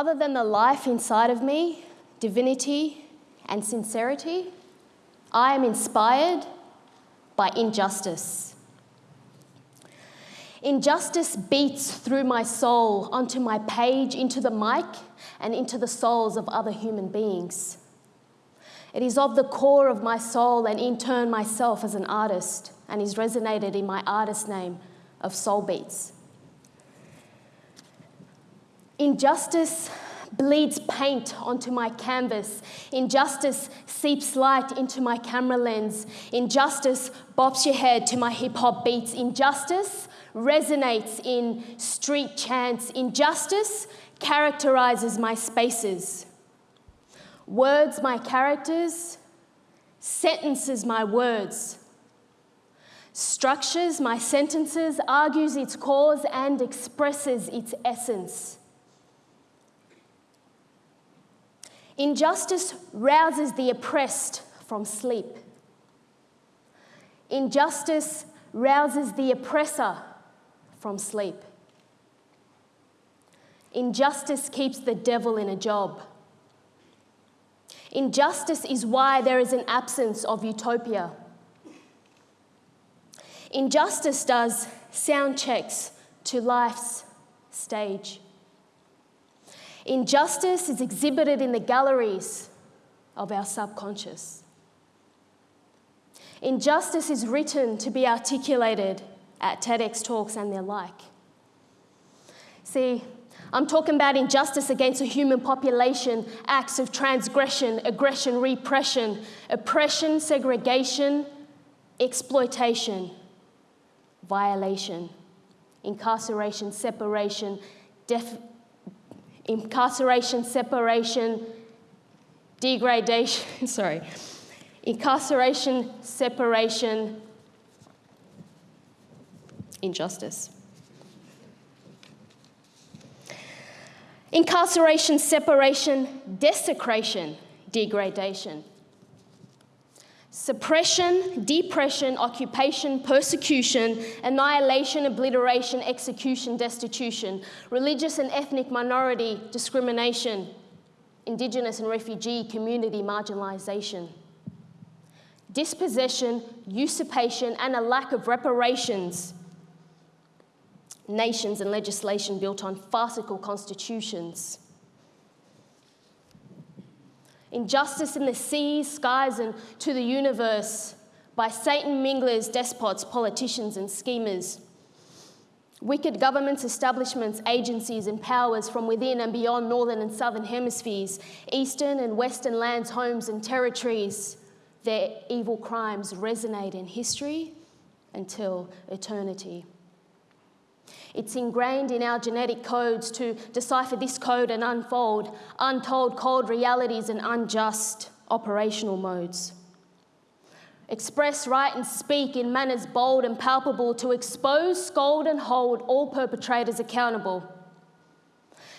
Other than the life inside of me, divinity, and sincerity, I am inspired by injustice. Injustice beats through my soul onto my page, into the mic, and into the souls of other human beings. It is of the core of my soul and in turn myself as an artist, and is resonated in my artist name of Soul Beats. Injustice bleeds paint onto my canvas. Injustice seeps light into my camera lens. Injustice bops your head to my hip hop beats. Injustice resonates in street chants. Injustice characterizes my spaces. Words, my characters. Sentences, my words. Structures, my sentences, argues its cause and expresses its essence. Injustice rouses the oppressed from sleep. Injustice rouses the oppressor from sleep. Injustice keeps the devil in a job. Injustice is why there is an absence of utopia. Injustice does sound checks to life's stage. Injustice is exhibited in the galleries of our subconscious. Injustice is written to be articulated at TEDx talks and their like. See, I'm talking about injustice against a human population, acts of transgression, aggression, repression, oppression, segregation, exploitation, violation, incarceration, separation, def- incarceration, separation, degradation, sorry, incarceration, separation, injustice. Incarceration, separation, desecration, degradation. Suppression, depression, occupation, persecution, annihilation, obliteration, execution, destitution, religious and ethnic minority discrimination, Indigenous and refugee community marginalisation, dispossession, usurpation, and a lack of reparations nations and legislation built on farcical constitutions. Injustice in the seas, skies, and to the universe by Satan minglers, despots, politicians, and schemers. Wicked governments, establishments, agencies, and powers from within and beyond northern and southern hemispheres, eastern and western lands, homes, and territories. Their evil crimes resonate in history until eternity. It's ingrained in our genetic codes to decipher this code and unfold untold cold realities and unjust operational modes. Express, write, and speak in manners bold and palpable to expose, scold, and hold all perpetrators accountable.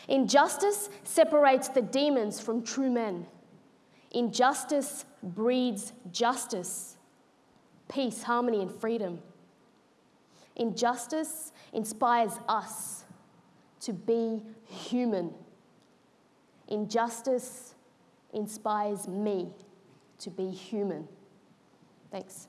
Injustice separates the demons from true men. Injustice breeds justice, peace, harmony, and freedom. Injustice inspires us to be human. Injustice inspires me to be human. Thanks.